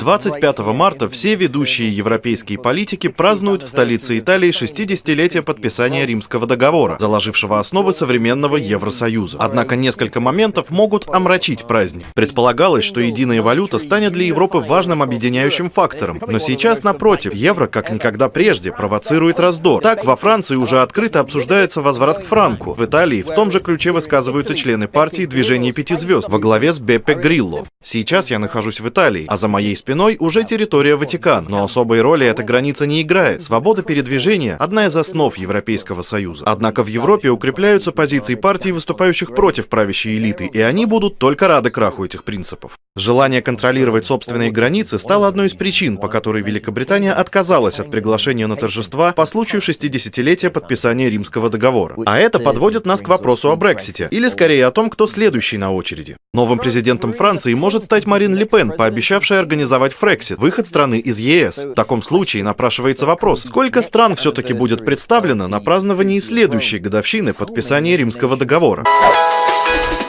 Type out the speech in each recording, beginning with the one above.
25 марта все ведущие европейские политики празднуют в столице Италии 60-летие подписания Римского договора, заложившего основы современного Евросоюза. Однако несколько моментов могут омрачить праздник. Предполагалось, что единая валюта станет для Европы важным объединяющим фактором, но сейчас, напротив, евро, как никогда прежде, провоцирует раздор. Так, во Франции уже открыто обсуждается возврат к франку. В Италии в том же ключе высказываются члены партии «Движение пяти звезд» во главе с Беппе Грилло. Сейчас я нахожусь в Италии, а за моей спиной уже территория Ватикана. Но особой роли эта граница не играет. Свобода передвижения – одна из основ Европейского Союза. Однако в Европе укрепляются позиции партий, выступающих против правящей элиты, и они будут только рады краху этих принципов. Желание контролировать собственные границы стало одной из причин, по которой Великобритания отказалась от приглашения на торжества по случаю 60-летия подписания Римского договора. А это подводит нас к вопросу о Брексите, или скорее о том, кто следующий на очереди. Новым президентом Франции может стать Марин Ле Пен, пообещавшая организовать Фрексит, выход страны из ЕС. В таком случае напрашивается вопрос, сколько стран все-таки будет представлено на праздновании следующей годовщины подписания Римского договора?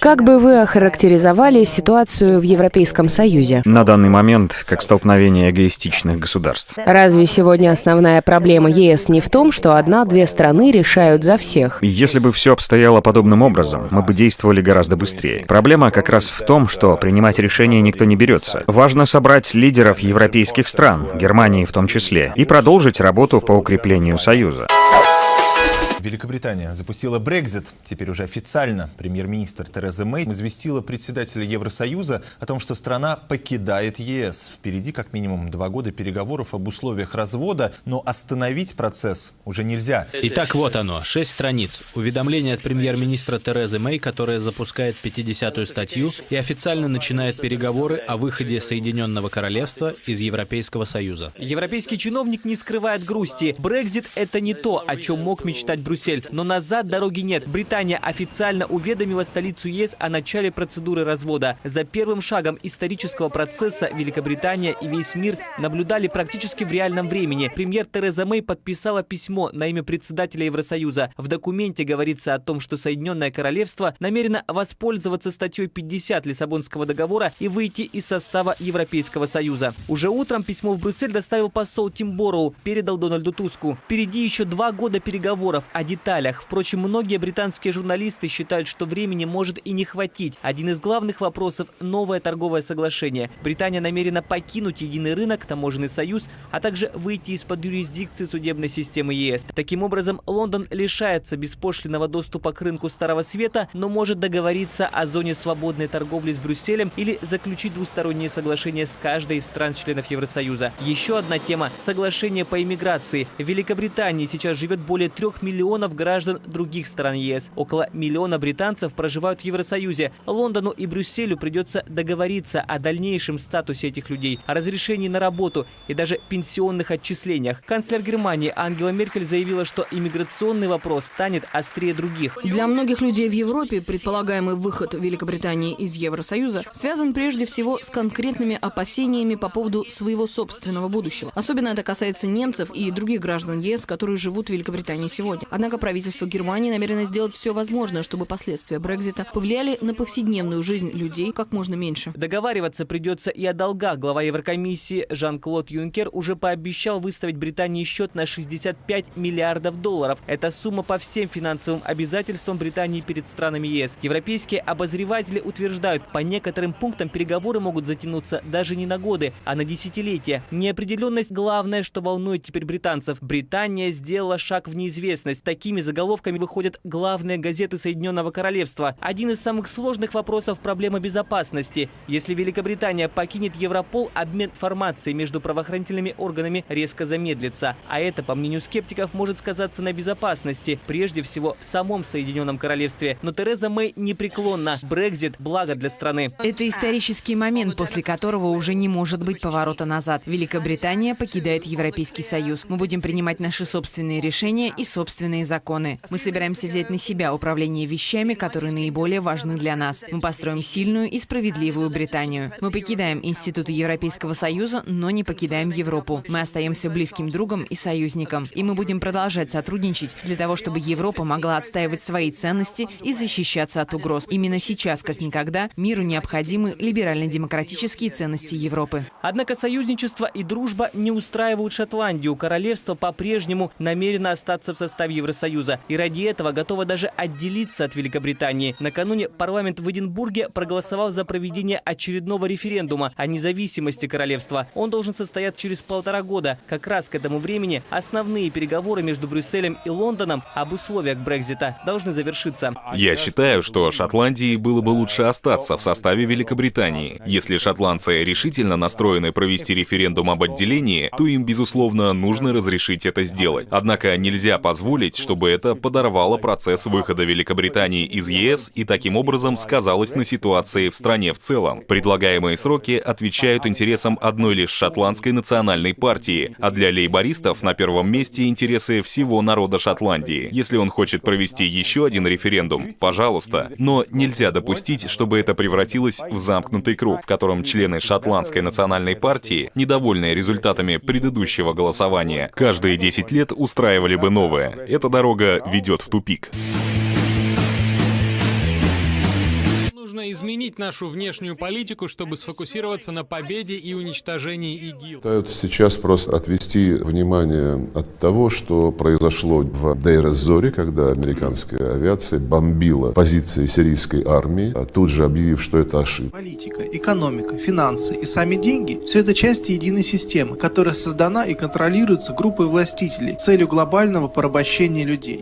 Как бы вы охарактеризовали ситуацию в Европейском Союзе? На данный момент, как столкновение эгоистичных государств. Разве сегодня основная проблема ЕС не в том, что одна-две страны решают за всех? Если бы все обстояло подобным образом, мы бы действовали гораздо быстрее. Проблема как раз в том, что принимать решения никто не берется. Важно собрать лидеров европейских стран, Германии в том числе, и продолжить работу по укреплению Союза. Великобритания запустила Брекзит. Теперь уже официально премьер-министр Тереза Мэй известила председателя Евросоюза о том, что страна покидает ЕС. Впереди как минимум два года переговоров об условиях развода, но остановить процесс уже нельзя. Итак, вот оно, шесть страниц. Уведомление от премьер-министра Терезы Мэй, которая запускает 50-ю статью и официально начинает переговоры о выходе Соединенного Королевства из Европейского Союза. Европейский чиновник не скрывает грусти. Брекзит – это не то, о чем мог мечтать Брюссель. Но назад дороги нет. Британия официально уведомила столицу ЕС о начале процедуры развода. За первым шагом исторического процесса Великобритания и весь мир наблюдали практически в реальном времени. Премьер Тереза Мэй подписала письмо на имя председателя Евросоюза. В документе говорится о том, что Соединенное Королевство намерено воспользоваться статьей 50 Лиссабонского договора и выйти из состава Европейского Союза. Уже утром письмо в Брюссель доставил посол Тим Борроу, передал Дональду Туску. Впереди еще два года переговоров, о деталях. Впрочем, многие британские журналисты считают, что времени может и не хватить. Один из главных вопросов – новое торговое соглашение. Британия намерена покинуть единый рынок, таможенный союз, а также выйти из-под юрисдикции судебной системы ЕС. Таким образом, Лондон лишается беспошлинного доступа к рынку Старого Света, но может договориться о зоне свободной торговли с Брюсселем или заключить двусторонние соглашения с каждой из стран-членов Евросоюза. Еще одна тема – соглашение по иммиграции. В Великобритании сейчас живет более трех миллионов миллионов граждан других стран ЕС. Около миллиона британцев проживают в Евросоюзе. Лондону и Брюсселю придется договориться о дальнейшем статусе этих людей, о разрешении на работу и даже пенсионных отчислениях. Канцлер Германии Ангела Меркель заявила, что иммиграционный вопрос станет острее других. Для многих людей в Европе предполагаемый выход Великобритании из Евросоюза связан прежде всего с конкретными опасениями по поводу своего собственного будущего. Особенно это касается немцев и других граждан ЕС, которые живут в Великобритании сегодня. Однако правительство Германии намерено сделать все возможное, чтобы последствия Брекзита повлияли на повседневную жизнь людей как можно меньше. Договариваться придется и о долгах. Глава Еврокомиссии Жан-Клод Юнкер уже пообещал выставить Британии счет на 65 миллиардов долларов. Это сумма по всем финансовым обязательствам Британии перед странами ЕС. Европейские обозреватели утверждают, по некоторым пунктам переговоры могут затянуться даже не на годы, а на десятилетия. Неопределенность – главное, что волнует теперь британцев. Британия сделала шаг в неизвестность такими заголовками выходят главные газеты Соединенного Королевства. Один из самых сложных вопросов – проблема безопасности. Если Великобритания покинет Европол, обмен информацией между правоохранительными органами резко замедлится. А это, по мнению скептиков, может сказаться на безопасности, прежде всего в самом Соединенном Королевстве. Но Тереза Мэй непреклонна. Брекзит – благо для страны. Это исторический момент, после которого уже не может быть поворота назад. Великобритания покидает Европейский Союз. Мы будем принимать наши собственные решения и собственные собственные законы. Мы собираемся взять на себя управление вещами, которые наиболее важны для нас. Мы построим сильную и справедливую Британию. Мы покидаем институты Европейского Союза, но не покидаем Европу. Мы остаемся близким другом и союзником. И мы будем продолжать сотрудничать для того, чтобы Европа могла отстаивать свои ценности и защищаться от угроз. Именно сейчас, как никогда, миру необходимы либерально-демократические ценности Европы. Однако союзничество и дружба не устраивают Шотландию. Королевство по-прежнему намерено остаться в составе Евросоюза. И ради этого готово даже отделиться от Великобритании. Накануне парламент в Эдинбурге проголосовал за проведение очередного референдума о независимости королевства. Он должен состояться через полтора года. Как раз к этому времени основные переговоры между Брюсселем и Лондоном об условиях Брекзита должны завершиться. Я считаю, что Шотландии было бы лучше остаться в составе Великобритании. Если шотландцы решительно настроены провести референдум об отделении, то им, безусловно, нужно разрешить это сделать. Однако нельзя позволить, чтобы это подорвало процесс выхода Великобритании из ЕС и таким образом сказалось на ситуации в стране в целом. Предлагаемые сроки отвечают интересам одной лишь шотландской национальной партии, а для лейбористов на первом месте интересы всего народа Шотландии. Если он хочет провести еще один референдум, пожалуйста, но нельзя допустить, чтобы это превратилось в замкнутый круг, в котором члены шотландской национальной партии, недовольные результатами предыдущего голосования, каждые 10 лет устраивали бы новое. Эта дорога ведет в тупик. Нужно изменить нашу внешнюю политику, чтобы сфокусироваться на победе и уничтожении ИГИЛ. Пытаются сейчас просто отвести внимание от того, что произошло в Дейр-эз-Зоре, когда американская авиация бомбила позиции сирийской армии, а тут же объявив, что это ошибка. Политика, экономика, финансы и сами деньги – все это части единой системы, которая создана и контролируется группой властителей с целью глобального порабощения людей.